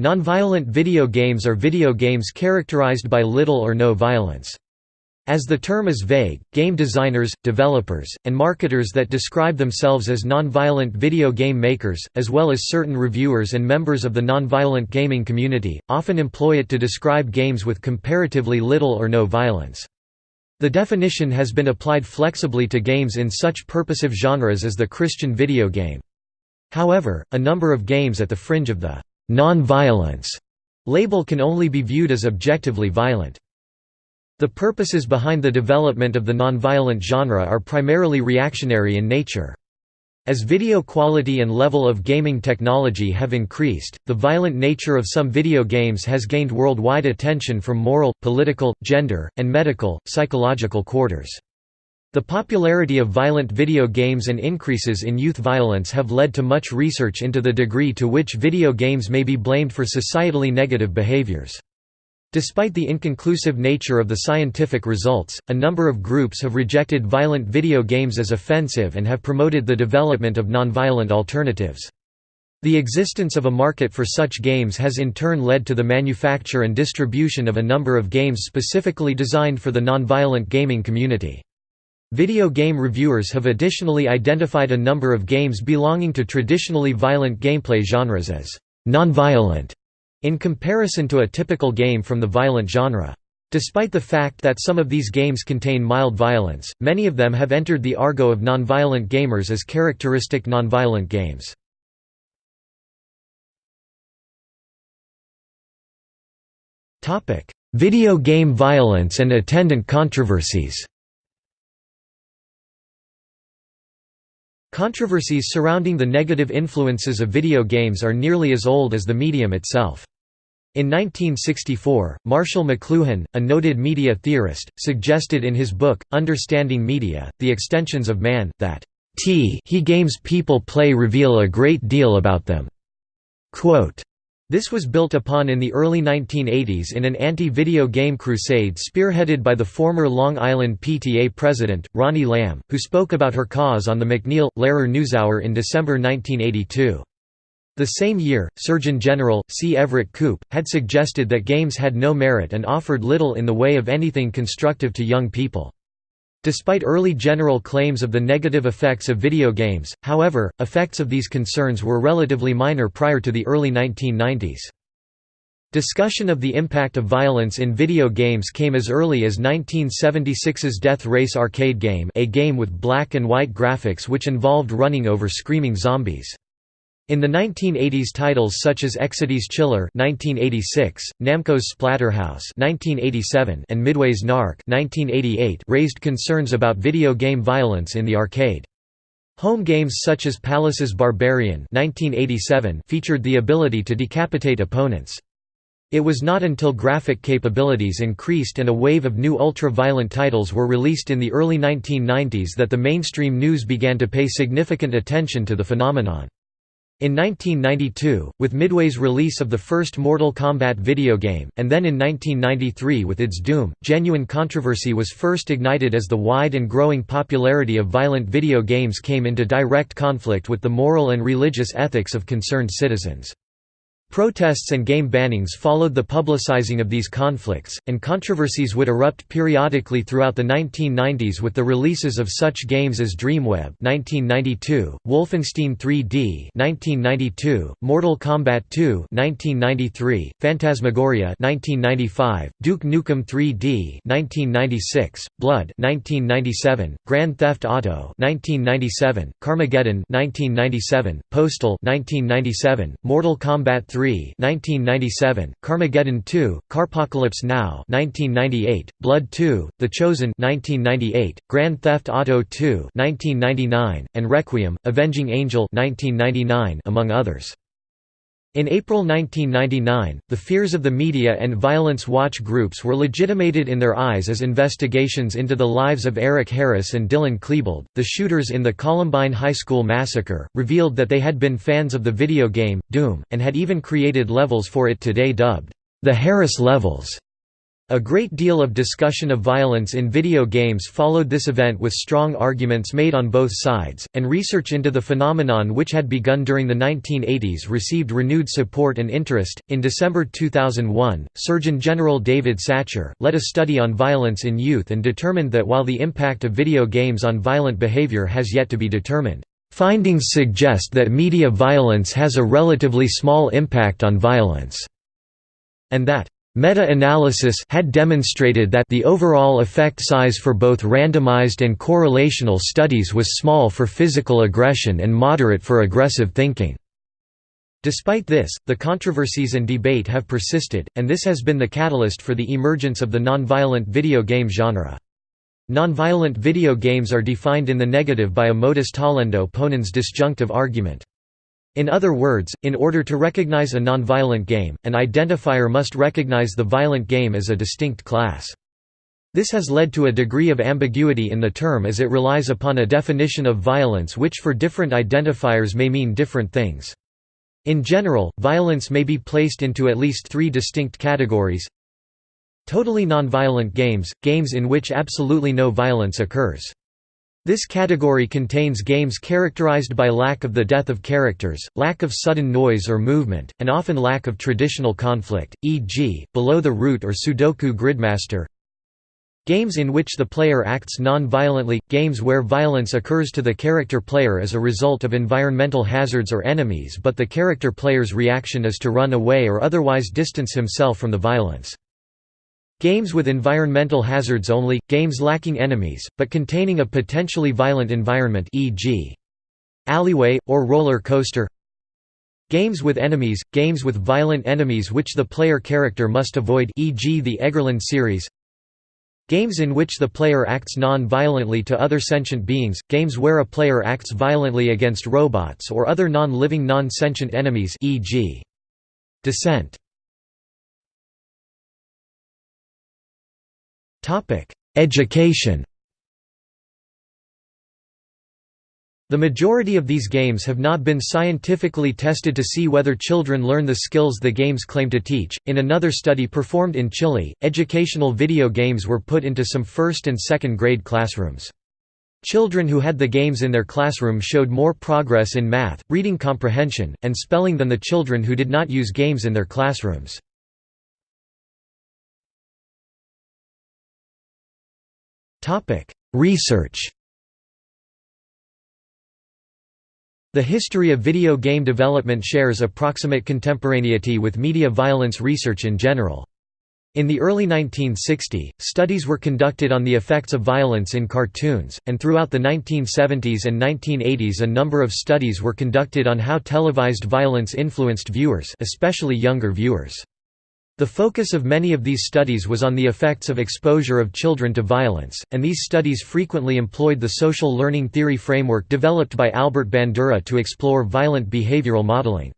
Nonviolent video games are video games characterized by little or no violence. As the term is vague, game designers, developers, and marketers that describe themselves as nonviolent video game makers, as well as certain reviewers and members of the nonviolent gaming community, often employ it to describe games with comparatively little or no violence. The definition has been applied flexibly to games in such purposive genres as the Christian video game. However, a number of games at the fringe of the non-violence label can only be viewed as objectively violent. The purposes behind the development of the nonviolent genre are primarily reactionary in nature. As video quality and level of gaming technology have increased, the violent nature of some video games has gained worldwide attention from moral, political, gender, and medical, psychological quarters. The popularity of violent video games and increases in youth violence have led to much research into the degree to which video games may be blamed for societally negative behaviors. Despite the inconclusive nature of the scientific results, a number of groups have rejected violent video games as offensive and have promoted the development of nonviolent alternatives. The existence of a market for such games has in turn led to the manufacture and distribution of a number of games specifically designed for the nonviolent gaming community. Video game reviewers have additionally identified a number of games belonging to traditionally violent gameplay genres as nonviolent in comparison to a typical game from the violent genre. Despite the fact that some of these games contain mild violence, many of them have entered the argot of nonviolent gamers as characteristic nonviolent games. Video game violence and attendant controversies Controversies surrounding the negative influences of video games are nearly as old as the medium itself. In 1964, Marshall McLuhan, a noted media theorist, suggested in his book, Understanding Media, The Extensions of Man, that he games people play reveal a great deal about them. Quote, this was built upon in the early 1980s in an anti-video game crusade spearheaded by the former Long Island PTA president, Ronnie Lamb, who spoke about her cause on the MacNeil-Lehrer NewsHour in December 1982. The same year, Surgeon General, C. Everett Koop, had suggested that games had no merit and offered little in the way of anything constructive to young people. Despite early general claims of the negative effects of video games, however, effects of these concerns were relatively minor prior to the early 1990s. Discussion of the impact of violence in video games came as early as 1976's Death Race arcade game a game with black and white graphics which involved running over screaming zombies. In the 1980s titles such as Exidy's Chiller 1986, Namco's Splatterhouse 1987, and Midway's Narc 1988 raised concerns about video game violence in the arcade. Home games such as Palace's Barbarian 1987 featured the ability to decapitate opponents. It was not until graphic capabilities increased and a wave of new ultra-violent titles were released in the early 1990s that the mainstream news began to pay significant attention to the phenomenon. In 1992, with Midway's release of the first Mortal Kombat video game, and then in 1993 with its Doom, genuine controversy was first ignited as the wide and growing popularity of violent video games came into direct conflict with the moral and religious ethics of concerned citizens. Protests and game bannings followed the publicizing of these conflicts, and controversies would erupt periodically throughout the 1990s with the releases of such games as Dreamweb (1992), Wolfenstein 3D (1992), Mortal Kombat 2 (1993), Phantasmagoria (1995), Duke Nukem 3D (1996), Blood (1997), Grand Theft Auto (1997), Carmageddon (1997), Postal (1997), Mortal Kombat 3 3 1997, Carmageddon 2, Carpocalypse Now 1998, Blood 2, The Chosen 1998, Grand Theft Auto 2 1999, and Requiem, Avenging Angel 1999, among others. In April 1999, the fears of the media and violence watch groups were legitimated in their eyes as investigations into the lives of Eric Harris and Dylan Klebold, the shooters in the Columbine High School massacre, revealed that they had been fans of the video game, Doom, and had even created levels for it today dubbed, the Harris levels. A great deal of discussion of violence in video games followed this event with strong arguments made on both sides, and research into the phenomenon which had begun during the 1980s received renewed support and interest. In December 2001, Surgeon General David Satcher led a study on violence in youth and determined that while the impact of video games on violent behavior has yet to be determined, findings suggest that media violence has a relatively small impact on violence, and that Meta-analysis had demonstrated that the overall effect size for both randomized and correlational studies was small for physical aggression and moderate for aggressive thinking. Despite this, the controversies and debate have persisted, and this has been the catalyst for the emergence of the nonviolent video game genre. Nonviolent video games are defined in the negative by a modus tollendo ponens disjunctive argument. In other words, in order to recognize a nonviolent game, an identifier must recognize the violent game as a distinct class. This has led to a degree of ambiguity in the term as it relies upon a definition of violence which for different identifiers may mean different things. In general, violence may be placed into at least three distinct categories Totally nonviolent games – games in which absolutely no violence occurs. This category contains games characterized by lack of the death of characters, lack of sudden noise or movement, and often lack of traditional conflict, e.g., Below the Root or Sudoku Gridmaster. Games in which the player acts non-violently – games where violence occurs to the character player as a result of environmental hazards or enemies but the character player's reaction is to run away or otherwise distance himself from the violence. Games with environmental hazards only, games lacking enemies, but containing a potentially violent environment e.g. alleyway, or roller coaster Games with enemies, games with violent enemies which the player character must avoid e.g. the Eggerland series Games in which the player acts non-violently to other sentient beings, games where a player acts violently against robots or other non-living non-sentient enemies e.g. Descent Education The majority of these games have not been scientifically tested to see whether children learn the skills the games claim to teach. In another study performed in Chile, educational video games were put into some first and second grade classrooms. Children who had the games in their classroom showed more progress in math, reading comprehension, and spelling than the children who did not use games in their classrooms. Research The history of video game development shares approximate contemporaneity with media violence research in general. In the early 1960s, studies were conducted on the effects of violence in cartoons, and throughout the 1970s and 1980s a number of studies were conducted on how televised violence influenced viewers especially younger viewers. The focus of many of these studies was on the effects of exposure of children to violence, and these studies frequently employed the social learning theory framework developed by Albert Bandura to explore violent behavioral modeling.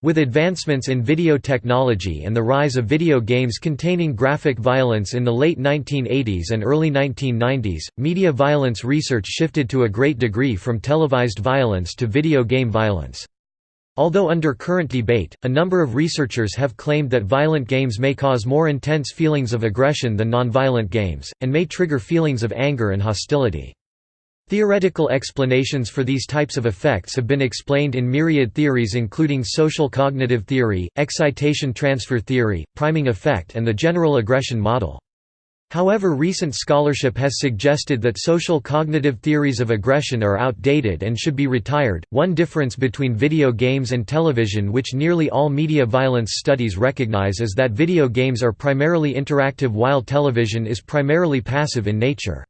With advancements in video technology and the rise of video games containing graphic violence in the late 1980s and early 1990s, media violence research shifted to a great degree from televised violence to video game violence. Although under current debate, a number of researchers have claimed that violent games may cause more intense feelings of aggression than nonviolent games, and may trigger feelings of anger and hostility. Theoretical explanations for these types of effects have been explained in myriad theories including social cognitive theory, excitation transfer theory, priming effect and the general aggression model. However recent scholarship has suggested that social cognitive theories of aggression are outdated and should be retired. One difference between video games and television which nearly all media violence studies recognize is that video games are primarily interactive while television is primarily passive in nature.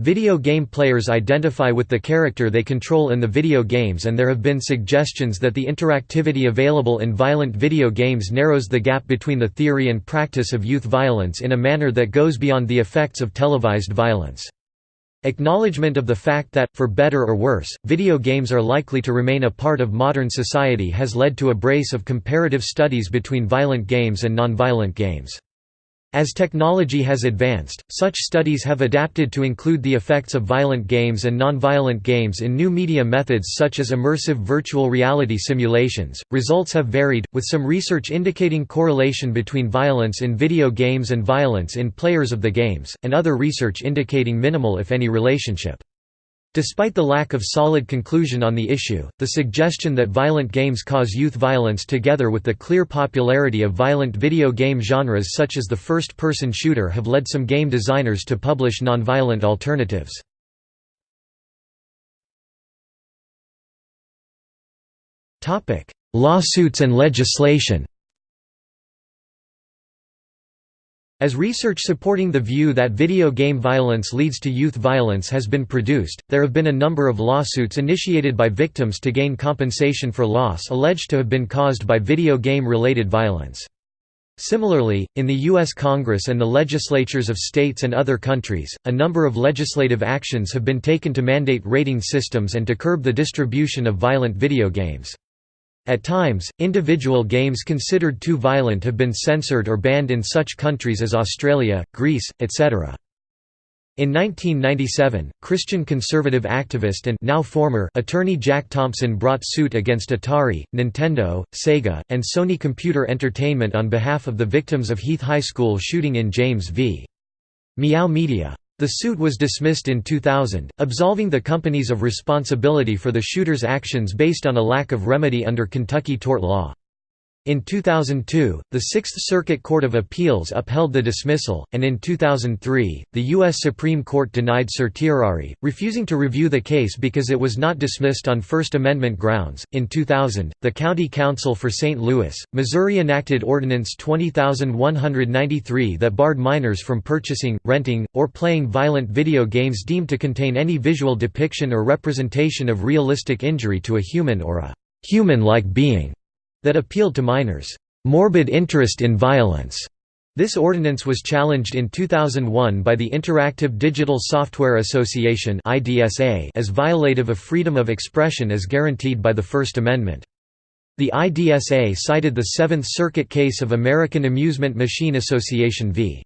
Video game players identify with the character they control in the video games and there have been suggestions that the interactivity available in violent video games narrows the gap between the theory and practice of youth violence in a manner that goes beyond the effects of televised violence. Acknowledgement of the fact that, for better or worse, video games are likely to remain a part of modern society has led to a brace of comparative studies between violent games and nonviolent games. As technology has advanced, such studies have adapted to include the effects of violent games and non-violent games in new media methods such as immersive virtual reality simulations. Results have varied, with some research indicating correlation between violence in video games and violence in players of the games, and other research indicating minimal if any relationship. Despite the lack of solid conclusion on the issue, the suggestion that violent games cause youth violence together with the clear popularity of violent video game genres such as the first-person shooter have led some game designers to publish nonviolent alternatives. Lawsuits and legislation As research supporting the view that video game violence leads to youth violence has been produced, there have been a number of lawsuits initiated by victims to gain compensation for loss alleged to have been caused by video game-related violence. Similarly, in the U.S. Congress and the legislatures of states and other countries, a number of legislative actions have been taken to mandate rating systems and to curb the distribution of violent video games. At times, individual games considered too violent have been censored or banned in such countries as Australia, Greece, etc. In 1997, Christian conservative activist and now former attorney Jack Thompson brought suit against Atari, Nintendo, Sega, and Sony Computer Entertainment on behalf of the victims of Heath High School shooting in James v. Meow Media. The suit was dismissed in 2000, absolving the companies of responsibility for the shooter's actions based on a lack of remedy under Kentucky tort law. In 2002, the Sixth Circuit Court of Appeals upheld the dismissal, and in 2003, the U.S. Supreme Court denied certiorari, refusing to review the case because it was not dismissed on First Amendment grounds. In 2000, the County Council for St. Louis, Missouri enacted Ordinance 20193 that barred minors from purchasing, renting, or playing violent video games deemed to contain any visual depiction or representation of realistic injury to a human or a human-like being that appealed to minors' morbid interest in violence. This ordinance was challenged in 2001 by the Interactive Digital Software Association as violative of freedom of expression as guaranteed by the First Amendment. The IDSA cited the Seventh Circuit case of American Amusement Machine Association v.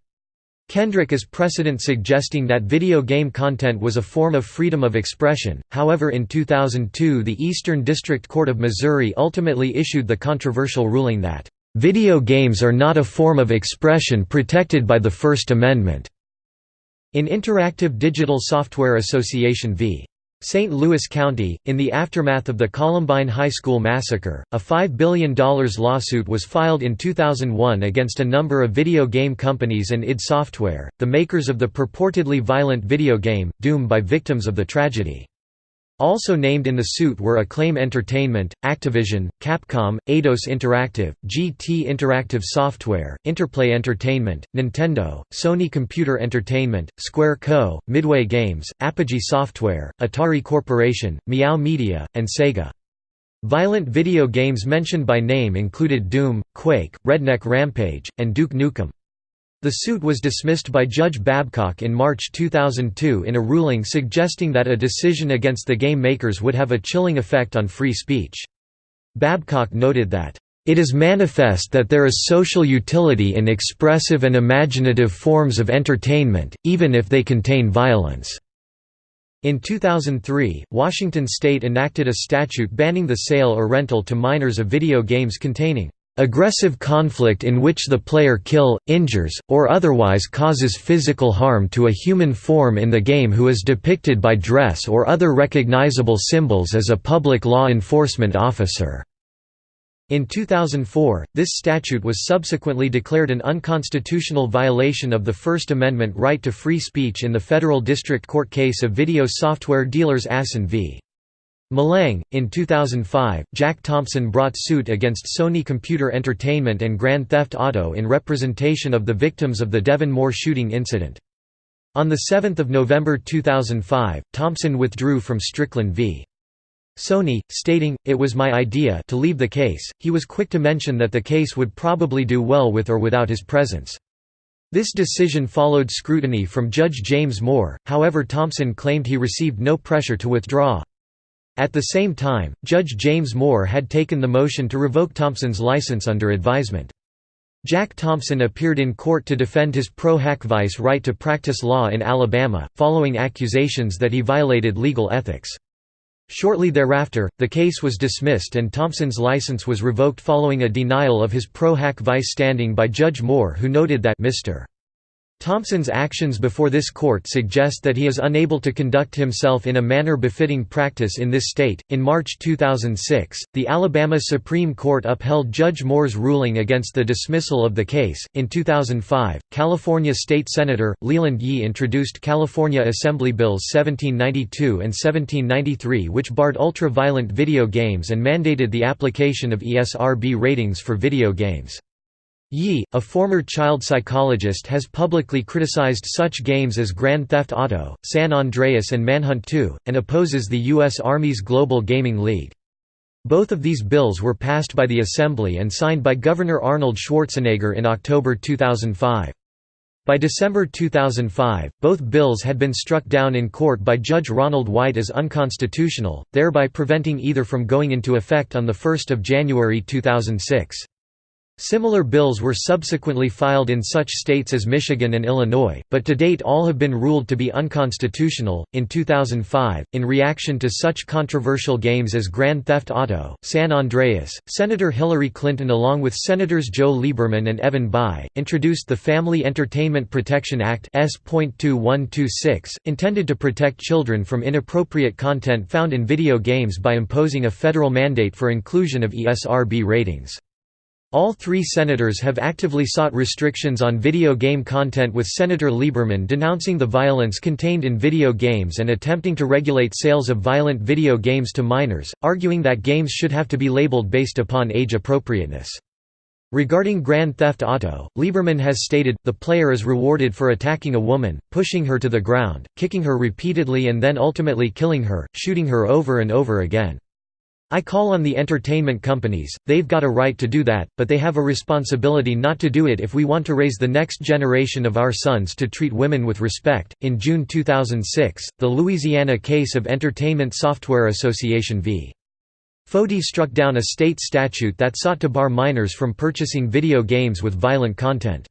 Kendrick is precedent suggesting that video game content was a form of freedom of expression, however in 2002 the Eastern District Court of Missouri ultimately issued the controversial ruling that, "...video games are not a form of expression protected by the First Amendment." In Interactive Digital Software Association v. St. Louis County, in the aftermath of the Columbine High School massacre, a $5 billion lawsuit was filed in 2001 against a number of video game companies and id Software, the makers of the purportedly violent video game, Doom by victims of the tragedy. Also named in the suit were Acclaim Entertainment, Activision, Capcom, Eidos Interactive, GT Interactive Software, Interplay Entertainment, Nintendo, Sony Computer Entertainment, Square Co., Midway Games, Apogee Software, Atari Corporation, Meow Media, and Sega. Violent video games mentioned by name included Doom, Quake, Redneck Rampage, and Duke Nukem. The suit was dismissed by Judge Babcock in March 2002 in a ruling suggesting that a decision against the game makers would have a chilling effect on free speech. Babcock noted that, "...it is manifest that there is social utility in expressive and imaginative forms of entertainment, even if they contain violence." In 2003, Washington state enacted a statute banning the sale or rental to minors of video games containing Aggressive conflict in which the player kill, injures, or otherwise causes physical harm to a human form in the game who is depicted by dress or other recognizable symbols as a public law enforcement officer. In 2004, this statute was subsequently declared an unconstitutional violation of the First Amendment right to free speech in the federal district court case of video software dealers Asen v. Maleng. In 2005, Jack Thompson brought suit against Sony Computer Entertainment and Grand Theft Auto in representation of the victims of the Devin Moore shooting incident. On 7 November 2005, Thompson withdrew from Strickland v. Sony, stating, it was my idea to leave the case. He was quick to mention that the case would probably do well with or without his presence. This decision followed scrutiny from Judge James Moore, however Thompson claimed he received no pressure to withdraw. At the same time, Judge James Moore had taken the motion to revoke Thompson's license under advisement. Jack Thompson appeared in court to defend his pro hac vice right to practice law in Alabama, following accusations that he violated legal ethics. Shortly thereafter, the case was dismissed and Thompson's license was revoked following a denial of his pro hac vice standing by Judge Moore who noted that Mr. Thompson's actions before this court suggest that he is unable to conduct himself in a manner befitting practice in this state. In March 2006, the Alabama Supreme Court upheld Judge Moore's ruling against the dismissal of the case. In 2005, California State Senator Leland Yee introduced California Assembly Bills 1792 and 1793, which barred ultra violent video games and mandated the application of ESRB ratings for video games. Yee, a former child psychologist has publicly criticized such games as Grand Theft Auto, San Andreas and Manhunt 2, and opposes the U.S. Army's Global Gaming League. Both of these bills were passed by the Assembly and signed by Governor Arnold Schwarzenegger in October 2005. By December 2005, both bills had been struck down in court by Judge Ronald White as unconstitutional, thereby preventing either from going into effect on 1 January 2006. Similar bills were subsequently filed in such states as Michigan and Illinois, but to date all have been ruled to be unconstitutional. In 2005, in reaction to such controversial games as Grand Theft Auto, San Andreas, Senator Hillary Clinton, along with Senators Joe Lieberman and Evan Bayh, introduced the Family Entertainment Protection Act S.2126, intended to protect children from inappropriate content found in video games by imposing a federal mandate for inclusion of ESRB ratings. All three senators have actively sought restrictions on video game content with Senator Lieberman denouncing the violence contained in video games and attempting to regulate sales of violent video games to minors, arguing that games should have to be labeled based upon age appropriateness. Regarding Grand Theft Auto, Lieberman has stated, the player is rewarded for attacking a woman, pushing her to the ground, kicking her repeatedly and then ultimately killing her, shooting her over and over again. I call on the entertainment companies, they've got a right to do that, but they have a responsibility not to do it if we want to raise the next generation of our sons to treat women with respect. In June 2006, the Louisiana case of Entertainment Software Association v. Foti struck down a state statute that sought to bar minors from purchasing video games with violent content.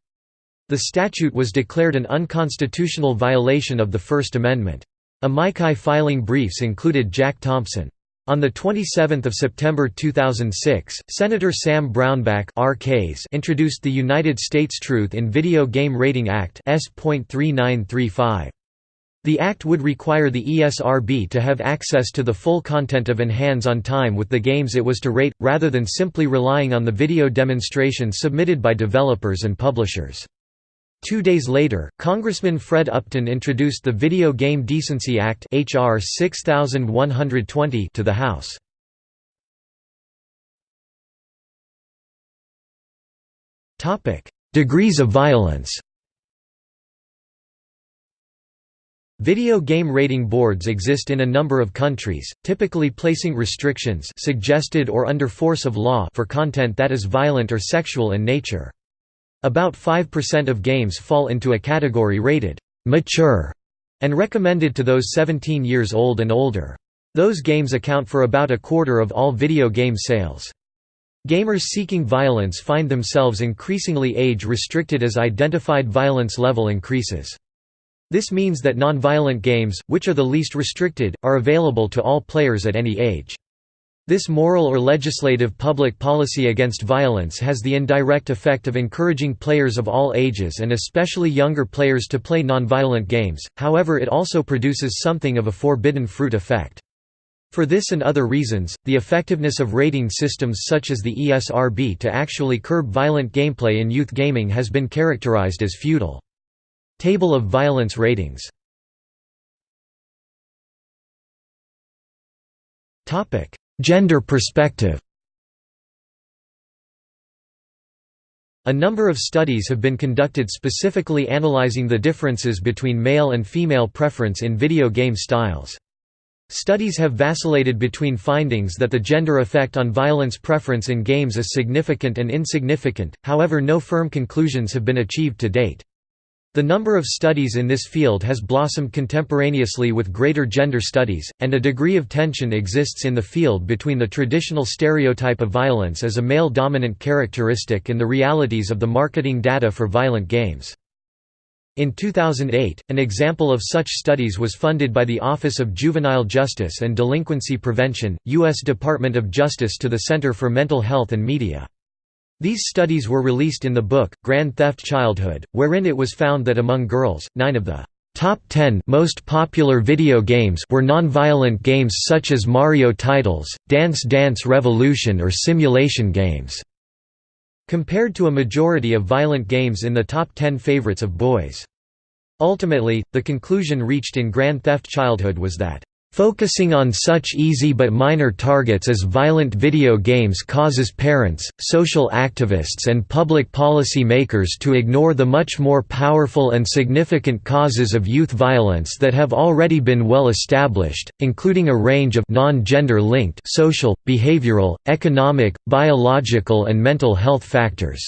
The statute was declared an unconstitutional violation of the First Amendment. Amici filing briefs included Jack Thompson. On 27 September 2006, Senator Sam Brownback introduced the United States Truth in Video Game Rating Act S.3935. The act would require the ESRB to have access to the full content of and hands-on time with the games it was to rate, rather than simply relying on the video demonstrations submitted by developers and publishers. Two days later, Congressman Fred Upton introduced the Video Game Decency Act HR 6120 to the House. Degrees of violence Video game rating boards exist in a number of countries, typically placing restrictions suggested or under force of law for content that is violent or sexual in nature. About 5% of games fall into a category rated mature and recommended to those 17 years old and older. Those games account for about a quarter of all video game sales. Gamers seeking violence find themselves increasingly age-restricted as identified violence level increases. This means that non-violent games, which are the least restricted, are available to all players at any age. This moral or legislative public policy against violence has the indirect effect of encouraging players of all ages and especially younger players to play nonviolent games, however it also produces something of a forbidden fruit effect. For this and other reasons, the effectiveness of rating systems such as the ESRB to actually curb violent gameplay in youth gaming has been characterized as futile. Table of violence ratings Gender perspective A number of studies have been conducted specifically analyzing the differences between male and female preference in video game styles. Studies have vacillated between findings that the gender effect on violence preference in games is significant and insignificant, however no firm conclusions have been achieved to date. The number of studies in this field has blossomed contemporaneously with greater gender studies, and a degree of tension exists in the field between the traditional stereotype of violence as a male-dominant characteristic and the realities of the marketing data for violent games. In 2008, an example of such studies was funded by the Office of Juvenile Justice and Delinquency Prevention, U.S. Department of Justice to the Center for Mental Health and Media. These studies were released in the book, Grand Theft Childhood, wherein it was found that among girls, nine of the top 10 most popular video games were non-violent games such as Mario titles, Dance Dance Revolution or simulation games, compared to a majority of violent games in the top 10 favorites of boys. Ultimately, the conclusion reached in Grand Theft Childhood was that Focusing on such easy but minor targets as violent video games causes parents, social activists and public policy makers to ignore the much more powerful and significant causes of youth violence that have already been well established, including a range of non-gender linked social, behavioral, economic, biological and mental health factors.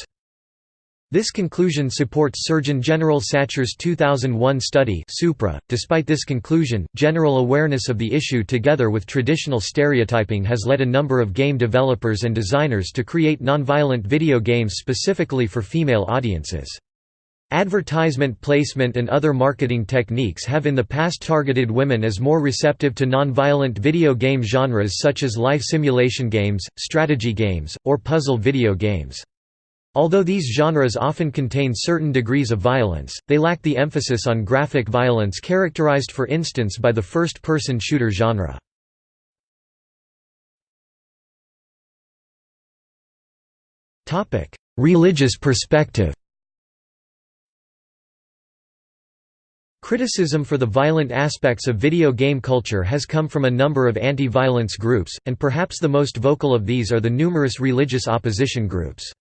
This conclusion supports Surgeon General Satcher's 2001 study Supra. .Despite this conclusion, general awareness of the issue together with traditional stereotyping has led a number of game developers and designers to create nonviolent video games specifically for female audiences. Advertisement placement and other marketing techniques have in the past targeted women as more receptive to nonviolent video game genres such as life simulation games, strategy games, or puzzle video games. Although these genres often contain certain degrees of violence, they lack the emphasis on graphic violence characterized for instance by the first-person shooter genre. Religious perspective Criticism for the violent aspects of video game culture has come from a number of anti-violence groups, and perhaps the most vocal of these are the numerous religious opposition groups.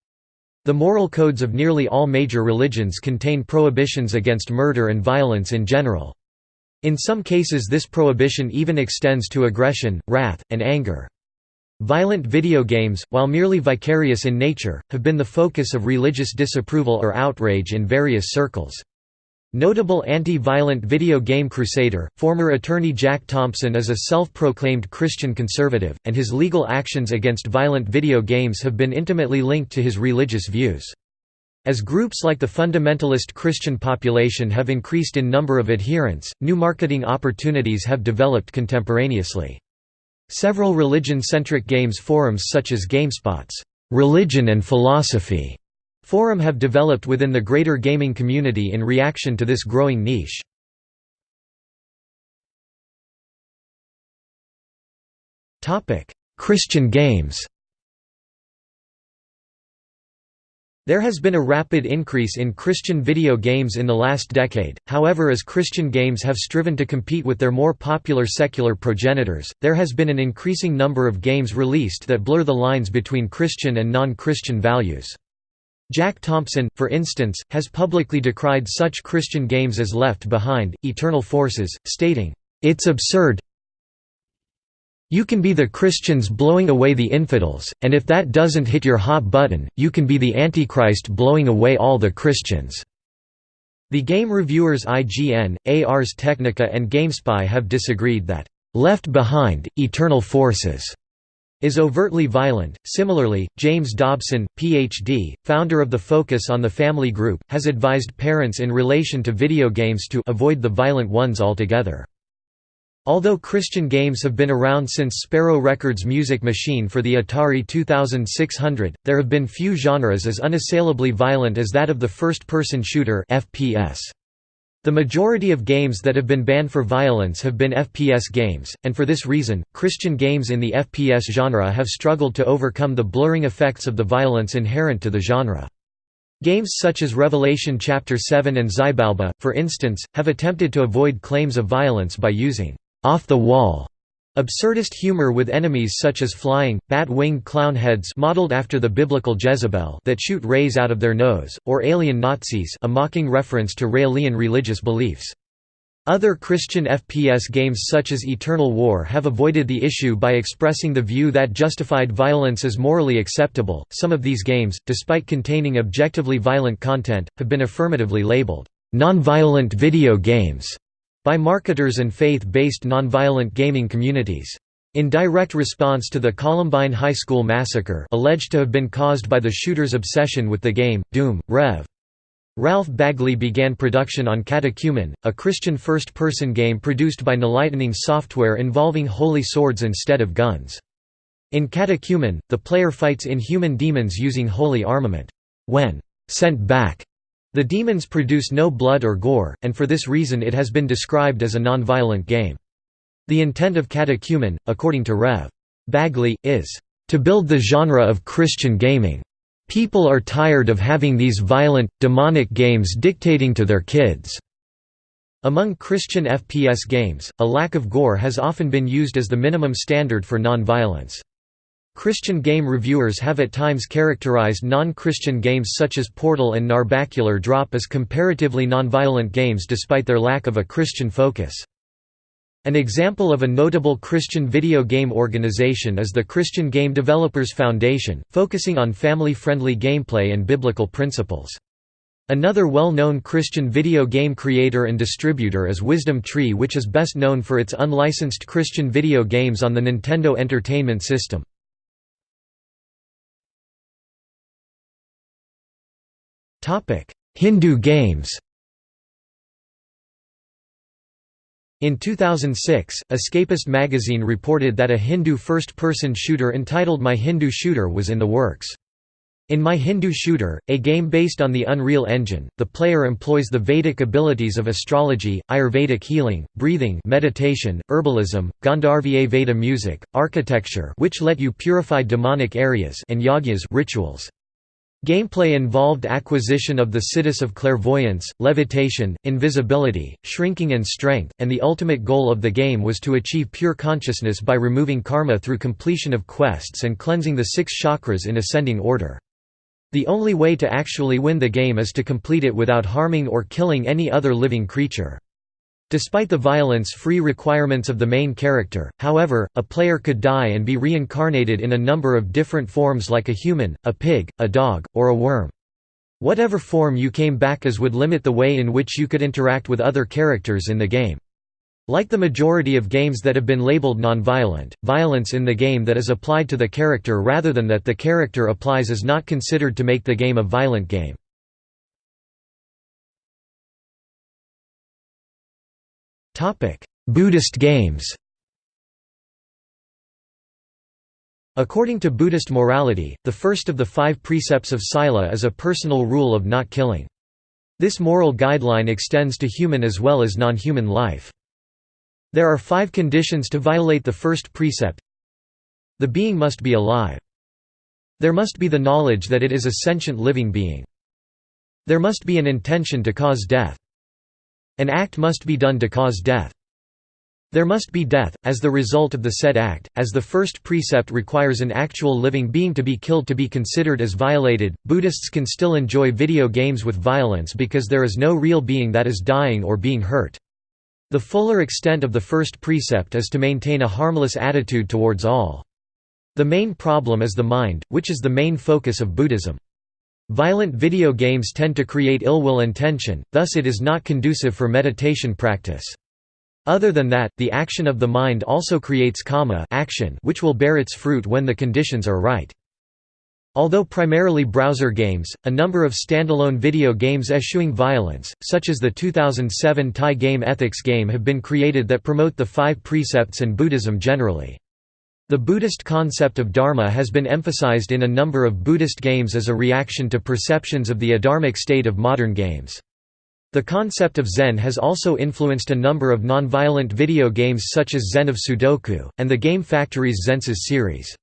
The moral codes of nearly all major religions contain prohibitions against murder and violence in general. In some cases this prohibition even extends to aggression, wrath, and anger. Violent video games, while merely vicarious in nature, have been the focus of religious disapproval or outrage in various circles. Notable anti-violent video game crusader, former attorney Jack Thompson is a self-proclaimed Christian conservative, and his legal actions against violent video games have been intimately linked to his religious views. As groups like the fundamentalist Christian population have increased in number of adherents, new marketing opportunities have developed contemporaneously. Several religion-centric games forums such as GameSpot's "'Religion and Philosophy' Forum have developed within the greater gaming community in reaction to this growing niche. Christian games There has been a rapid increase in Christian video games in the last decade, however as Christian games have striven to compete with their more popular secular progenitors, there has been an increasing number of games released that blur the lines between Christian and non-Christian values. Jack Thompson, for instance, has publicly decried such Christian games as Left Behind, Eternal Forces, stating, "...it's absurd you can be the Christians blowing away the infidels, and if that doesn't hit your hot button, you can be the Antichrist blowing away all the Christians." The game reviewers IGN, Ars Technica and GameSpy have disagreed that, "...Left Behind, Eternal Forces." Is overtly violent. Similarly, James Dobson, Ph.D., founder of the Focus on the Family Group, has advised parents in relation to video games to avoid the violent ones altogether. Although Christian games have been around since Sparrow Records' Music Machine for the Atari 2600, there have been few genres as unassailably violent as that of the first-person shooter FPS. The majority of games that have been banned for violence have been FPS games, and for this reason, Christian games in the FPS genre have struggled to overcome the blurring effects of the violence inherent to the genre. Games such as Revelation Chapter 7 and Zybalba, for instance, have attempted to avoid claims of violence by using off-the-wall Absurdist humor with enemies such as flying, bat-winged clown heads modeled after the biblical Jezebel that shoot rays out of their nose, or alien Nazis a mocking reference to Raelian religious beliefs. Other Christian FPS games such as Eternal War have avoided the issue by expressing the view that justified violence is morally acceptable. Some of these games, despite containing objectively violent content, have been affirmatively labeled nonviolent video games by marketers and faith-based nonviolent gaming communities. In direct response to the Columbine High School massacre alleged to have been caused by the shooter's obsession with the game, Doom, Rev. Ralph Bagley began production on Catechumen, a Christian first-person game produced by Nlightning Software involving holy swords instead of guns. In Catechumen, the player fights inhuman demons using holy armament. When sent back, the demons produce no blood or gore, and for this reason it has been described as a non-violent game. The intent of Catechumen, according to Rev. Bagley, is, "...to build the genre of Christian gaming. People are tired of having these violent, demonic games dictating to their kids." Among Christian FPS games, a lack of gore has often been used as the minimum standard for non-violence. Christian game reviewers have at times characterized non-Christian games such as Portal and Narbacular Drop as comparatively non-violent games despite their lack of a Christian focus. An example of a notable Christian video game organization is the Christian Game Developers Foundation, focusing on family-friendly gameplay and biblical principles. Another well-known Christian video game creator and distributor is Wisdom Tree which is best known for its unlicensed Christian video games on the Nintendo Entertainment System. Hindu games In 2006, Escapist magazine reported that a Hindu first-person shooter entitled My Hindu Shooter was in the works. In My Hindu Shooter, a game based on the Unreal Engine, the player employs the Vedic abilities of astrology, Ayurvedic healing, breathing meditation, herbalism, Gandharva Veda music, architecture which let you purify demonic areas and yagyas rituals. Gameplay involved acquisition of the siddhis of clairvoyance, levitation, invisibility, shrinking and strength, and the ultimate goal of the game was to achieve pure consciousness by removing karma through completion of quests and cleansing the six chakras in ascending order. The only way to actually win the game is to complete it without harming or killing any other living creature. Despite the violence-free requirements of the main character, however, a player could die and be reincarnated in a number of different forms like a human, a pig, a dog, or a worm. Whatever form you came back as would limit the way in which you could interact with other characters in the game. Like the majority of games that have been labeled non-violent, violence in the game that is applied to the character rather than that the character applies is not considered to make the game a violent game. Buddhist games According to Buddhist morality, the first of the five precepts of Sila is a personal rule of not killing. This moral guideline extends to human as well as non-human life. There are five conditions to violate the first precept. The being must be alive. There must be the knowledge that it is a sentient living being. There must be an intention to cause death. An act must be done to cause death. There must be death, as the result of the said act, as the first precept requires an actual living being to be killed to be considered as violated. Buddhists can still enjoy video games with violence because there is no real being that is dying or being hurt. The fuller extent of the first precept is to maintain a harmless attitude towards all. The main problem is the mind, which is the main focus of Buddhism. Violent video games tend to create ill will and tension, thus it is not conducive for meditation practice. Other than that, the action of the mind also creates kamma action which will bear its fruit when the conditions are right. Although primarily browser games, a number of standalone video games eschewing violence, such as the 2007 Thai game Ethics game have been created that promote the five precepts and Buddhism generally. The Buddhist concept of dharma has been emphasized in a number of Buddhist games as a reaction to perceptions of the adharmic state of modern games. The concept of Zen has also influenced a number of non-violent video games such as Zen of Sudoku, and the Game Factory's Zensis series.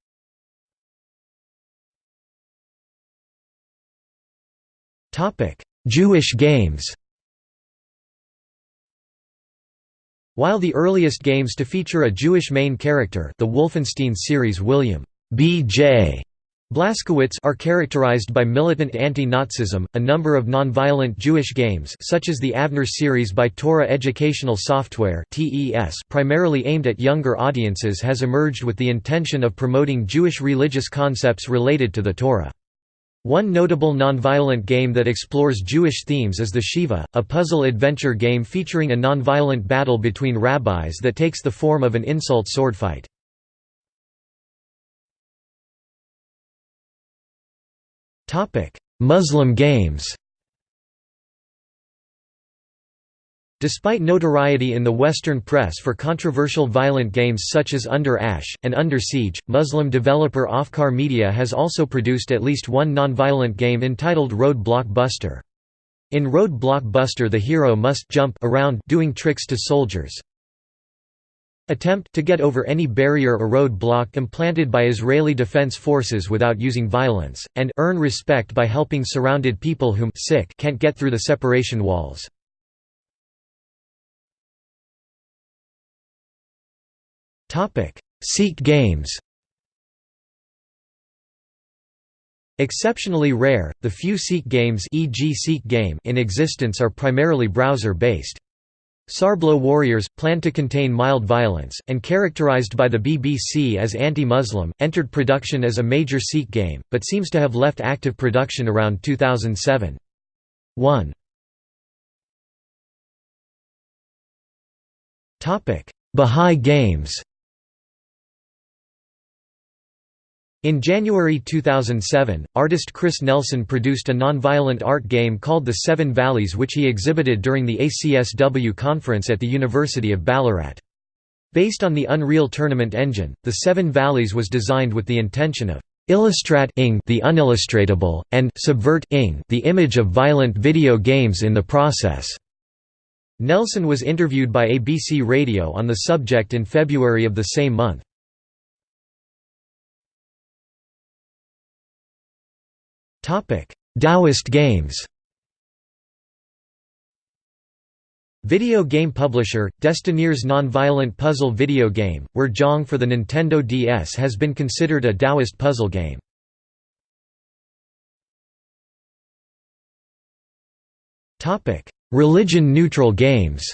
Jewish games While the earliest games to feature a Jewish main character the Wolfenstein series William B.J. Blazkowicz are characterized by militant anti-Nazism. A number of non-violent Jewish games, such as the Avner series by Torah Educational Software (TES), primarily aimed at younger audiences, has emerged with the intention of promoting Jewish religious concepts related to the Torah. One notable nonviolent game that explores Jewish themes is the Shivah, a puzzle-adventure game featuring a nonviolent battle between rabbis that takes the form of an insult sword swordfight. Muslim games Despite notoriety in the Western press for controversial violent games such as Under Ash, and Under Siege, Muslim developer Afkar Media has also produced at least one non-violent game entitled Road Block Buster. In Road Block Buster the hero must jump around doing tricks to soldiers. Attempt to get over any barrier or road block implanted by Israeli Defense Forces without using violence, and earn respect by helping surrounded people whom sick can't get through the separation walls. Topic: Sikh games. Exceptionally rare, the few Sikh games e.g. Sikh game in existence are primarily browser-based. Sarbloh Warriors, planned to contain mild violence, and characterized by the BBC as anti-Muslim, entered production as a major Sikh game, but seems to have left active production around 2007. 1. Bahá'í Games In January 2007, artist Chris Nelson produced a non-violent art game called The Seven Valleys which he exhibited during the ACSW conference at the University of Ballarat. Based on the Unreal Tournament engine, The Seven Valleys was designed with the intention of illustrat the unillustratable, and subvert the image of violent video games in the process. Nelson was interviewed by ABC Radio on the subject in February of the same month. Taoist games Video game publisher, Destineers non-violent puzzle video game, where Jong for the Nintendo DS has been considered a Taoist puzzle game. Religion-neutral games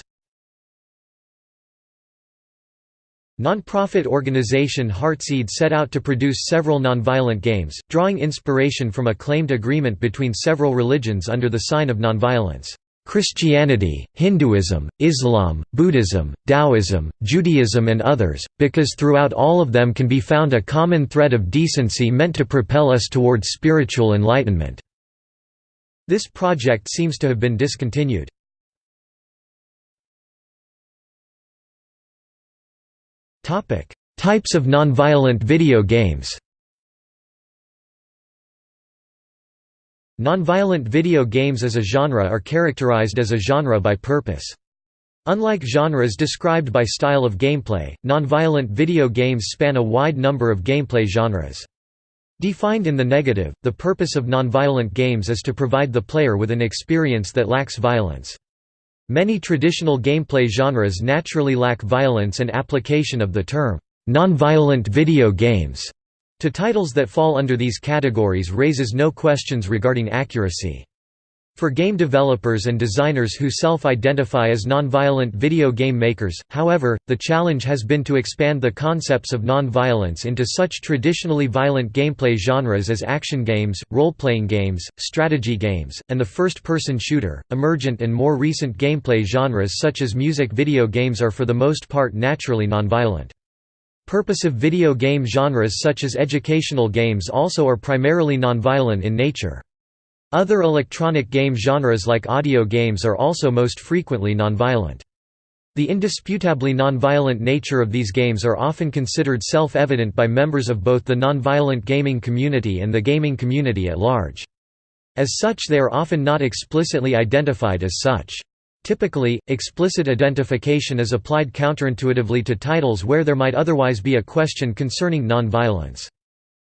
Non-profit organization Heartseed set out to produce several nonviolent games, drawing inspiration from a claimed agreement between several religions under the sign of nonviolence. Christianity, Hinduism, Islam, Buddhism, Taoism, Judaism and others, because throughout all of them can be found a common thread of decency meant to propel us toward spiritual enlightenment." This project seems to have been discontinued. Types of nonviolent video games. Nonviolent video games as a genre are characterized as a genre by purpose. Unlike genres described by style of gameplay, nonviolent video games span a wide number of gameplay genres. Defined in the negative, the purpose of nonviolent games is to provide the player with an experience that lacks violence. Many traditional gameplay genres naturally lack violence and application of the term, "...non-violent video games", to titles that fall under these categories raises no questions regarding accuracy. For game developers and designers who self-identify as nonviolent video game makers, however, the challenge has been to expand the concepts of nonviolence into such traditionally violent gameplay genres as action games, role-playing games, strategy games, and the first-person shooter. Emergent and more recent gameplay genres such as music video games are for the most part naturally nonviolent. Purposive video game genres such as educational games also are primarily nonviolent in nature. Other electronic game genres like audio games are also most frequently nonviolent. The indisputably nonviolent nature of these games are often considered self-evident by members of both the nonviolent gaming community and the gaming community at large. As such they are often not explicitly identified as such. Typically, explicit identification is applied counterintuitively to titles where there might otherwise be a question concerning nonviolence.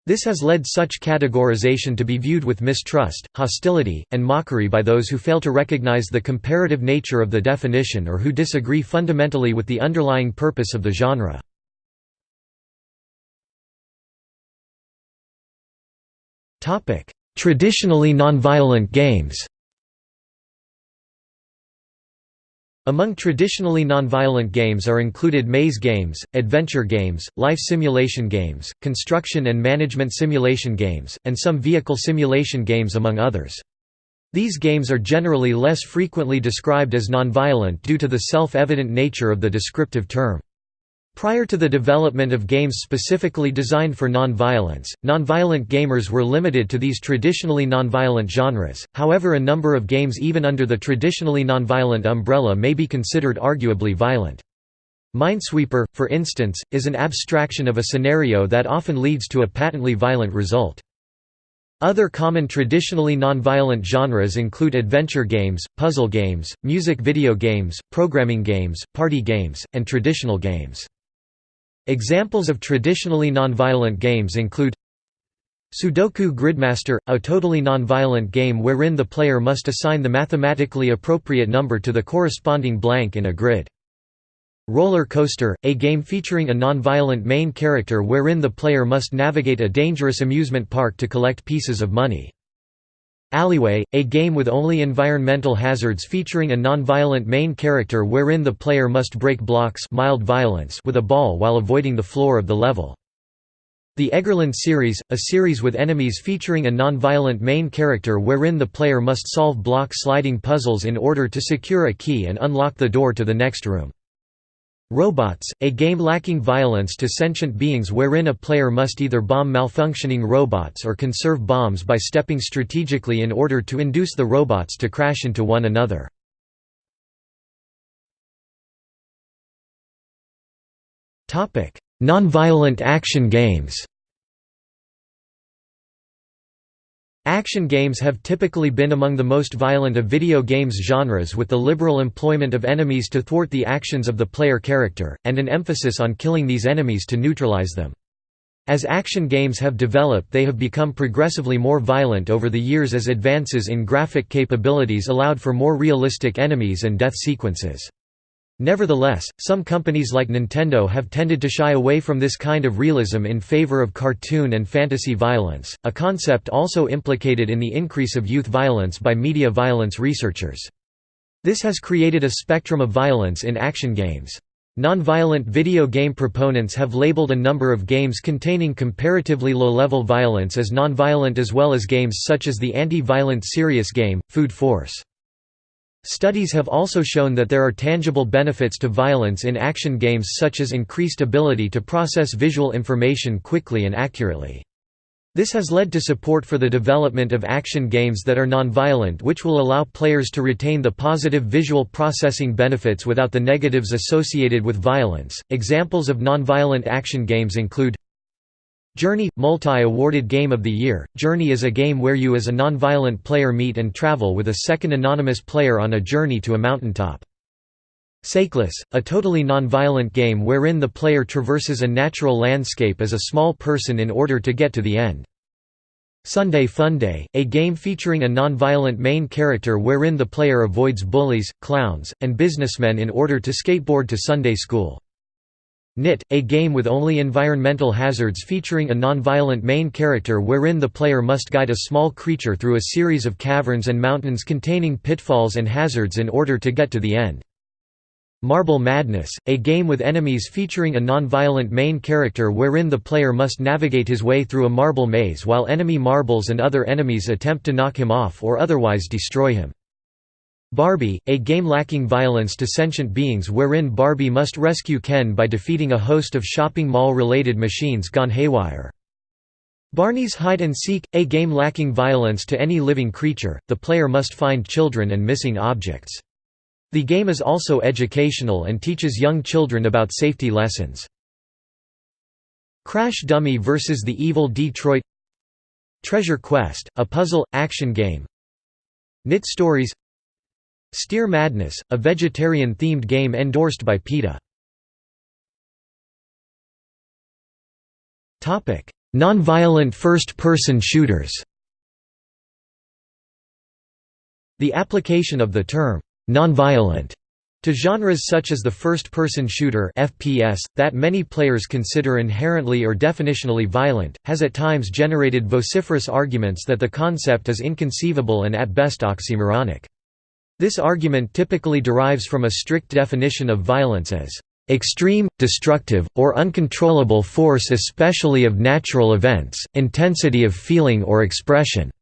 This has led such categorization to be viewed with mistrust, hostility, and mockery by those who fail to recognize the comparative nature of the definition or who disagree fundamentally with the underlying purpose of the genre. Traditionally nonviolent games Among traditionally nonviolent games are included maze games, adventure games, life simulation games, construction and management simulation games, and some vehicle simulation games among others. These games are generally less frequently described as nonviolent due to the self-evident nature of the descriptive term. Prior to the development of games specifically designed for non-violence, non-violent gamers were limited to these traditionally non-violent genres, however a number of games even under the traditionally non-violent umbrella may be considered arguably violent. Minesweeper, for instance, is an abstraction of a scenario that often leads to a patently violent result. Other common traditionally non-violent genres include adventure games, puzzle games, music video games, programming games, party games, and traditional games. Examples of traditionally nonviolent games include Sudoku Gridmaster, a totally nonviolent game wherein the player must assign the mathematically appropriate number to the corresponding blank in a grid. Roller Coaster, a game featuring a nonviolent main character wherein the player must navigate a dangerous amusement park to collect pieces of money. Alleyway, a game with only environmental hazards featuring a non-violent main character wherein the player must break blocks mild violence with a ball while avoiding the floor of the level. The Eggerland series, a series with enemies featuring a non-violent main character wherein the player must solve block sliding puzzles in order to secure a key and unlock the door to the next room. Robots, a game lacking violence to sentient beings wherein a player must either bomb malfunctioning robots or conserve bombs by stepping strategically in order to induce the robots to crash into one another. Nonviolent action games Action games have typically been among the most violent of video games genres with the liberal employment of enemies to thwart the actions of the player character, and an emphasis on killing these enemies to neutralize them. As action games have developed they have become progressively more violent over the years as advances in graphic capabilities allowed for more realistic enemies and death sequences. Nevertheless, some companies like Nintendo have tended to shy away from this kind of realism in favor of cartoon and fantasy violence, a concept also implicated in the increase of youth violence by media violence researchers. This has created a spectrum of violence in action games. Non-violent video game proponents have labeled a number of games containing comparatively low-level violence as non-violent as well as games such as the anti-violent serious game, Food Force. Studies have also shown that there are tangible benefits to violence in action games such as increased ability to process visual information quickly and accurately. This has led to support for the development of action games that are non-violent which will allow players to retain the positive visual processing benefits without the negatives associated with violence. Examples of non-violent action games include Journey – Multi-awarded Game of the Year, Journey is a game where you as a non-violent player meet and travel with a second anonymous player on a journey to a mountaintop. Sakeless, a totally non-violent game wherein the player traverses a natural landscape as a small person in order to get to the end. Sunday Funday, a game featuring a non-violent main character wherein the player avoids bullies, clowns, and businessmen in order to skateboard to Sunday school. Knytt, a game with only environmental hazards featuring a non-violent main character wherein the player must guide a small creature through a series of caverns and mountains containing pitfalls and hazards in order to get to the end. Marble Madness, a game with enemies featuring a non-violent main character wherein the player must navigate his way through a marble maze while enemy marbles and other enemies attempt to knock him off or otherwise destroy him. Barbie, a game lacking violence to sentient beings wherein Barbie must rescue Ken by defeating a host of shopping mall-related machines gone haywire. Barney's Hide and Seek, a game lacking violence to any living creature, the player must find children and missing objects. The game is also educational and teaches young children about safety lessons. Crash Dummy vs. the Evil Detroit Treasure Quest, a puzzle, action game Knytt Stories Steer Madness, a vegetarian-themed game endorsed by PETA. Nonviolent first-person shooters The application of the term, nonviolent, to genres such as the first-person shooter FPS, that many players consider inherently or definitionally violent, has at times generated vociferous arguments that the concept is inconceivable and at best oxymoronic. This argument typically derives from a strict definition of violence as extreme, destructive, or uncontrollable force especially of natural events, intensity of feeling or expression",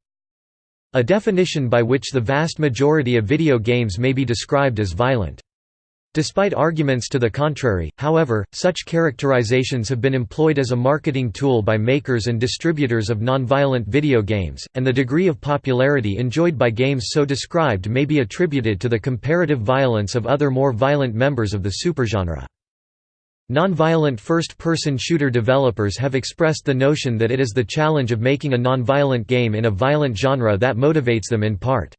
a definition by which the vast majority of video games may be described as violent. Despite arguments to the contrary, however, such characterizations have been employed as a marketing tool by makers and distributors of nonviolent video games, and the degree of popularity enjoyed by games so described may be attributed to the comparative violence of other more violent members of the supergenre. Nonviolent first-person shooter developers have expressed the notion that it is the challenge of making a nonviolent game in a violent genre that motivates them in part.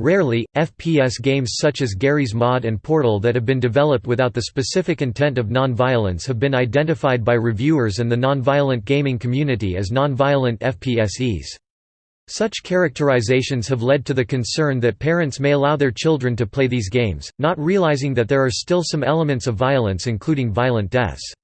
Rarely, FPS games such as Garry's Mod and Portal that have been developed without the specific intent of non-violence have been identified by reviewers and the non-violent gaming community as non-violent FPSEs. Such characterizations have led to the concern that parents may allow their children to play these games, not realizing that there are still some elements of violence including violent deaths.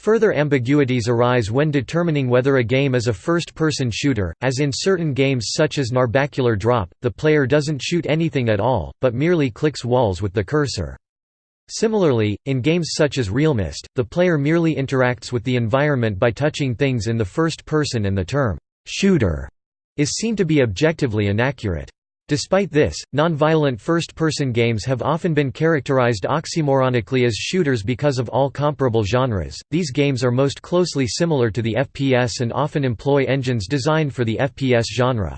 Further ambiguities arise when determining whether a game is a first-person shooter, as in certain games such as Narbacular Drop, the player doesn't shoot anything at all, but merely clicks walls with the cursor. Similarly, in games such as realMyst, the player merely interacts with the environment by touching things in the first person and the term, "'shooter' is seen to be objectively inaccurate. Despite this, non-violent first-person games have often been characterized oxymoronically as shooters because of all comparable genres. These games are most closely similar to the FPS and often employ engines designed for the FPS genre.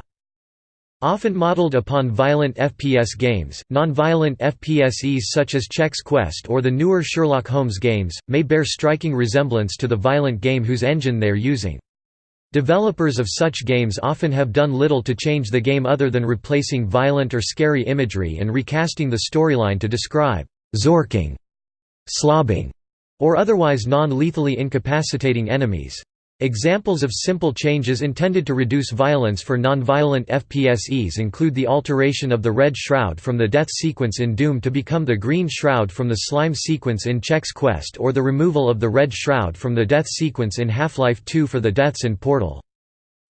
Often modeled upon violent FPS games, non-violent FPSEs such as Chex Quest or the newer Sherlock Holmes games, may bear striking resemblance to the violent game whose engine they are using. Developers of such games often have done little to change the game other than replacing violent or scary imagery and recasting the storyline to describe «zorching», «slobbing», or otherwise non-lethally incapacitating enemies. Examples of simple changes intended to reduce violence for non-violent FPSEs include the alteration of the red shroud from the death sequence in Doom to become the green shroud from the slime sequence in Chex Quest or the removal of the red shroud from the death sequence in Half-Life 2 for the deaths in Portal.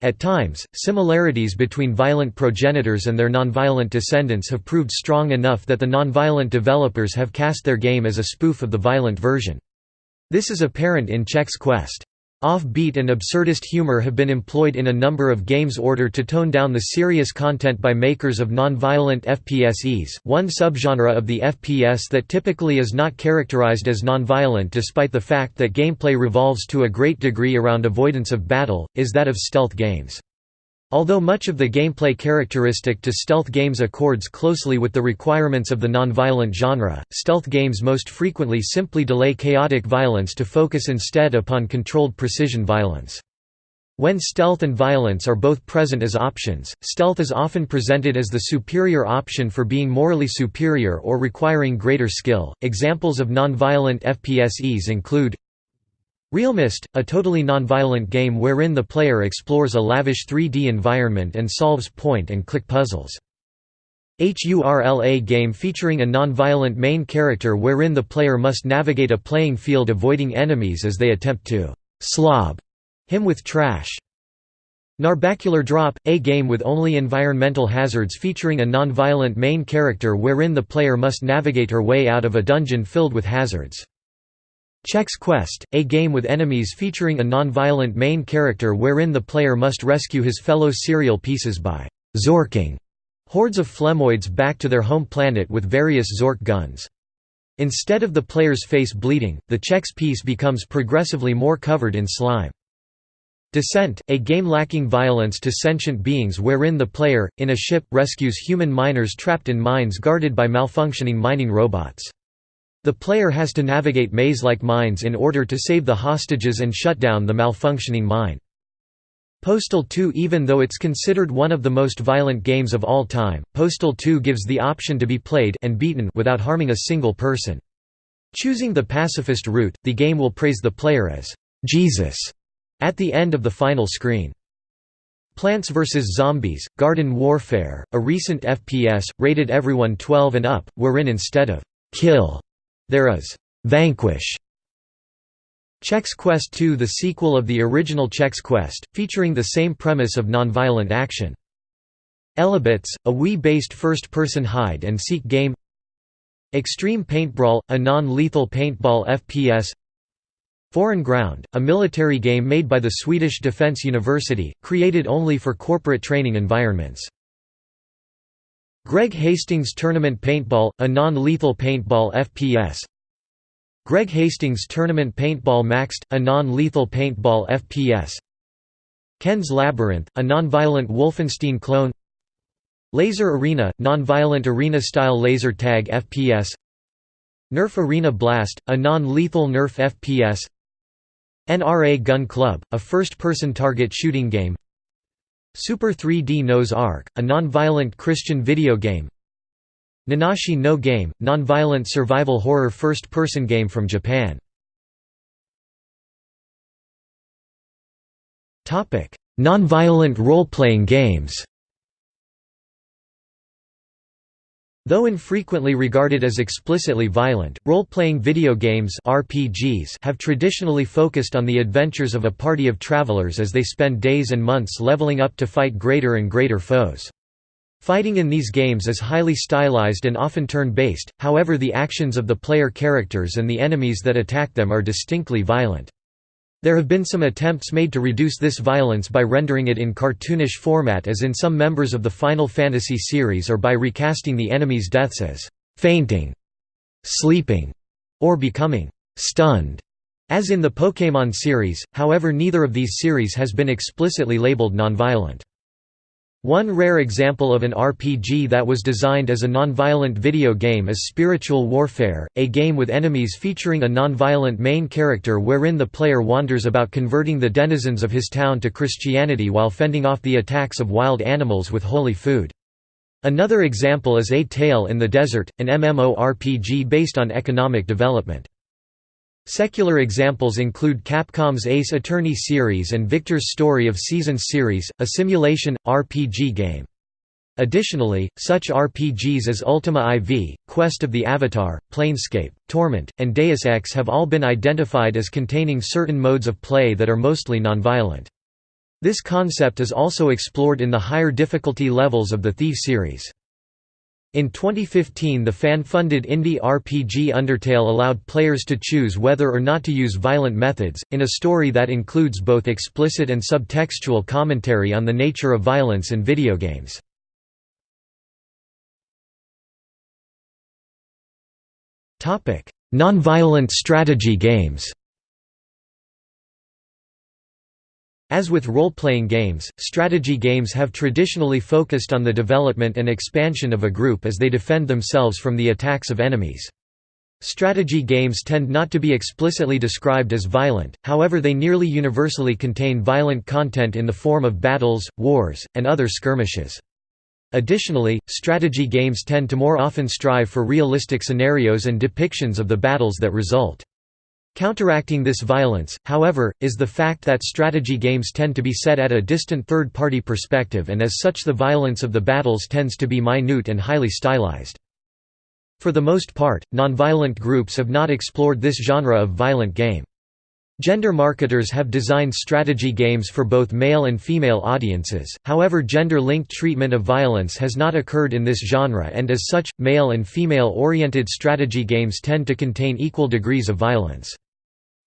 At times, similarities between violent progenitors and their nonviolent descendants have proved strong enough that the nonviolent developers have cast their game as a spoof of the violent version. This is apparent in Chex Quest. Off-beat and absurdist humor have been employed in a number of games order to tone down the serious content by makers of non-violent FPSEs. One subgenre of the FPS that typically is not characterized as non-violent despite the fact that gameplay revolves to a great degree around avoidance of battle, is that of stealth games. Although much of the gameplay characteristic to stealth games accords closely with the requirements of the nonviolent genre, stealth games most frequently simply delay chaotic violence to focus instead upon controlled precision violence. When stealth and violence are both present as options, stealth is often presented as the superior option for being morally superior or requiring greater skill. Examples of nonviolent FPSEs include realMyst, a totally nonviolent game wherein the player explores a lavish 3D environment and solves point-and-click puzzles. HURLA game featuring a nonviolent main character wherein the player must navigate a playing field avoiding enemies as they attempt to «slob» him with trash. Narbacular Drop, a game with only environmental hazards featuring a nonviolent main character wherein the player must navigate her way out of a dungeon filled with hazards. Chex Quest, a game with enemies featuring a non-violent main character wherein the player must rescue his fellow cereal pieces by «zorching» hordes of flemoids back to their home planet with various Zorch guns. Instead of the player's face bleeding, the Chex piece becomes progressively more covered in slime. Descent, a game lacking violence to sentient beings wherein the player, in a ship, rescues human miners trapped in mines guarded by malfunctioning mining robots. The player has to navigate maze-like mines in order to save the hostages and shut down the malfunctioning mine. Postal 2 Even though it's considered one of the most violent games of all time, Postal 2 gives the option to be played and beaten without harming a single person. Choosing the pacifist route, the game will praise the player as Jesus at the end of the final screen. Plants vs. Zombies, Garden Warfare, a recent FPS, rated everyone 12 and up, wherein instead of kill there is Vanquish. Chex Quest 2 the sequel of the original Chex Quest, featuring the same premise of nonviolent action. Elebits, a Wii-based first-person hide-and-seek game Extreme Paintbrawl, a non-lethal paintball FPS Foreign Ground, a military game made by the Swedish Defence University, created only for corporate training environments. Greg Hastings Tournament Paintball, a non-lethal paintball FPS Greg Hastings Tournament Paintball Maxed, a non-lethal paintball FPS Ken's Labyrinth, a non-violent Wolfenstein clone. Laser Arena – non-violent arena-style laser tag FPS Nerf Arena Blast – a non-lethal Nerf FPS NRA Gun Club – a first-person target shooting game Super 3D Noah's Ark – a non-violent Christian video game. Nanashi no Game – non-violent survival horror first-person game from Japan. Non-violent role-playing games Though infrequently regarded as explicitly violent, role-playing video games RPGs have traditionally focused on the adventures of a party of travelers as they spend days and months leveling up to fight greater and greater foes. Fighting in these games is highly stylized and often turn-based, however the actions of the player characters and the enemies that attack them are distinctly violent. There have been some attempts made to reduce this violence by rendering it in cartoonish format as in some members of the Final Fantasy series or by recasting the enemy's deaths as «fainting», «sleeping» or becoming «stunned», as in the Pokémon series, however neither of these series has been explicitly labeled nonviolent. One rare example of an RPG that was designed as a nonviolent video game is Spiritual Warfare, a game with enemies featuring a nonviolent main character wherein the player wanders about converting the denizens of his town to Christianity while fending off the attacks of wild animals with holy food. Another example is A Tale in the Desert, an MMORPG based on economic development. Secular examples include Capcom's Ace Attorney series and Victor's Story of Seasons series, a simulation, RPG game. Additionally, such RPGs as Ultima IV, Quest of the Avatar, Planescape, Torment, and Deus Ex have all been identified as containing certain modes of play that are mostly nonviolent. This concept is also explored in the higher difficulty levels of the Thief series. In 2015 the fan-funded indie RPG Undertale allowed players to choose whether or not to use violent methods, in a story that includes both explicit and subtextual commentary on the nature of violence in video games. Nonviolent strategy games As with role-playing games, strategy games have traditionally focused on the development and expansion of a group as they defend themselves from the attacks of enemies. Strategy games tend not to be explicitly described as violent, however they nearly universally contain violent content in the form of battles, wars, and other skirmishes. Additionally, strategy games tend to more often strive for realistic scenarios and depictions of the battles that result. Counteracting this violence, however, is the fact that strategy games tend to be set at a distant third-party perspective and as such the violence of the battles tends to be minute and highly stylized. For the most part, nonviolent groups have not explored this genre of violent game. Gender marketers have designed strategy games for both male and female audiences, however gender-linked treatment of violence has not occurred in this genre and as such, male and female-oriented strategy games tend to contain equal degrees of violence.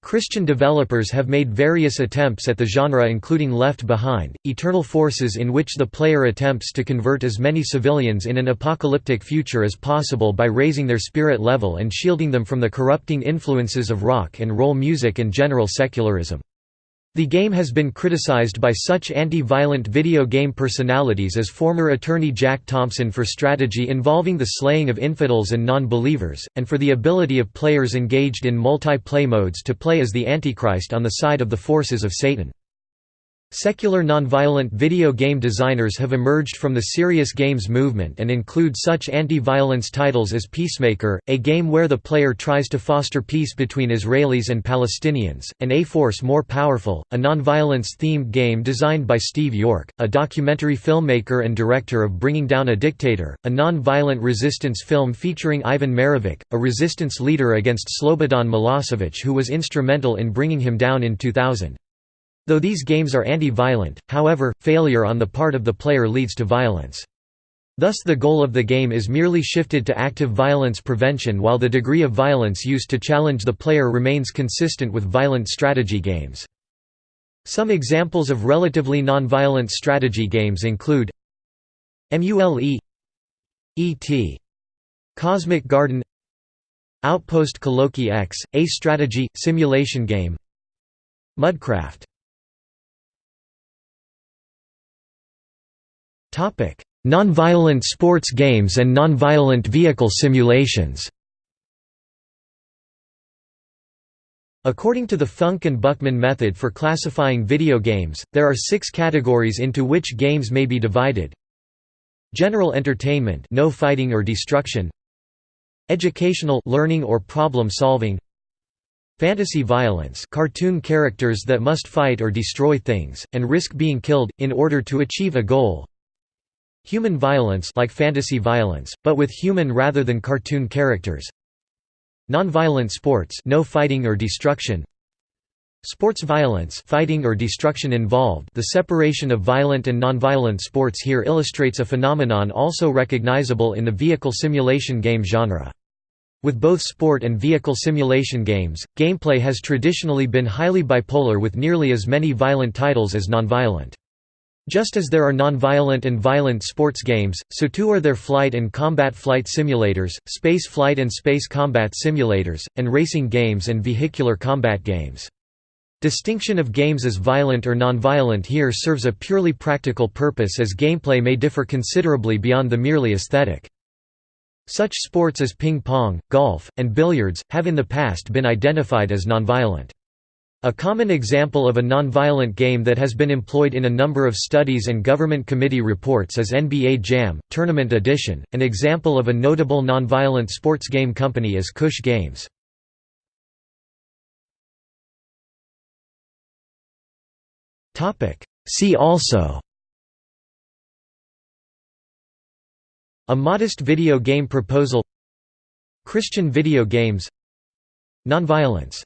Christian developers have made various attempts at the genre including Left Behind, Eternal Forces in which the player attempts to convert as many civilians in an apocalyptic future as possible by raising their spirit level and shielding them from the corrupting influences of rock and roll music and general secularism. The game has been criticized by such anti-violent video game personalities as former attorney Jack Thompson for strategy involving the slaying of infidels and non-believers, and for the ability of players engaged in multi-play modes to play as the Antichrist on the side of the forces of Satan. Secular nonviolent video game designers have emerged from the serious games movement and include such anti-violence titles as Peacemaker, a game where the player tries to foster peace between Israelis and Palestinians, and A-Force More Powerful, a nonviolence-themed game designed by Steve York, a documentary filmmaker and director of Bringing Down a Dictator, a non-violent resistance film featuring Ivan Marovic, a resistance leader against Slobodan Milosevic who was instrumental in bringing him down in 2000. Though these games are anti-violent, however, failure on the part of the player leads to violence. Thus the goal of the game is merely shifted to active violence prevention while the degree of violence used to challenge the player remains consistent with violent strategy games. Some examples of relatively non-violent strategy games include MULE E.T. Cosmic Garden Outpost Kaloki X, a strategy, simulation game Mudcraft Nonviolent sports games and nonviolent vehicle simulations. According to the Funk and Buchman method for classifying video games, there are six categories into which games may be divided. General entertainment no fighting or destruction. Educational learning or problem solving. Fantasy violence cartoon characters that must fight or destroy things, and risk being killed, in order to achieve a goal Human violence like fantasy violence, but with human rather than cartoon characters Nonviolent sports no fighting or destruction Sports violence fighting or destruction involved the separation of violent and nonviolent sports here illustrates a phenomenon also recognizable in the vehicle simulation game genre. With both sport and vehicle simulation games, gameplay has traditionally been highly bipolar with nearly as many violent titles as nonviolent. Just as there are non-violent and violent sports games, so too are there flight and combat flight simulators, space flight and space combat simulators, and racing games and vehicular combat games. Distinction of games as violent or non-violent here serves a purely practical purpose as gameplay may differ considerably beyond the merely aesthetic. Such sports as ping pong, golf, and billiards, have in the past been identified as nonviolent. A common example of a nonviolent game that has been employed in a number of studies and government committee reports is NBA Jam, Tournament Edition. An example of a notable nonviolent sports game company is Kush Games. See also. A modest video game proposal. Christian video games. Nonviolence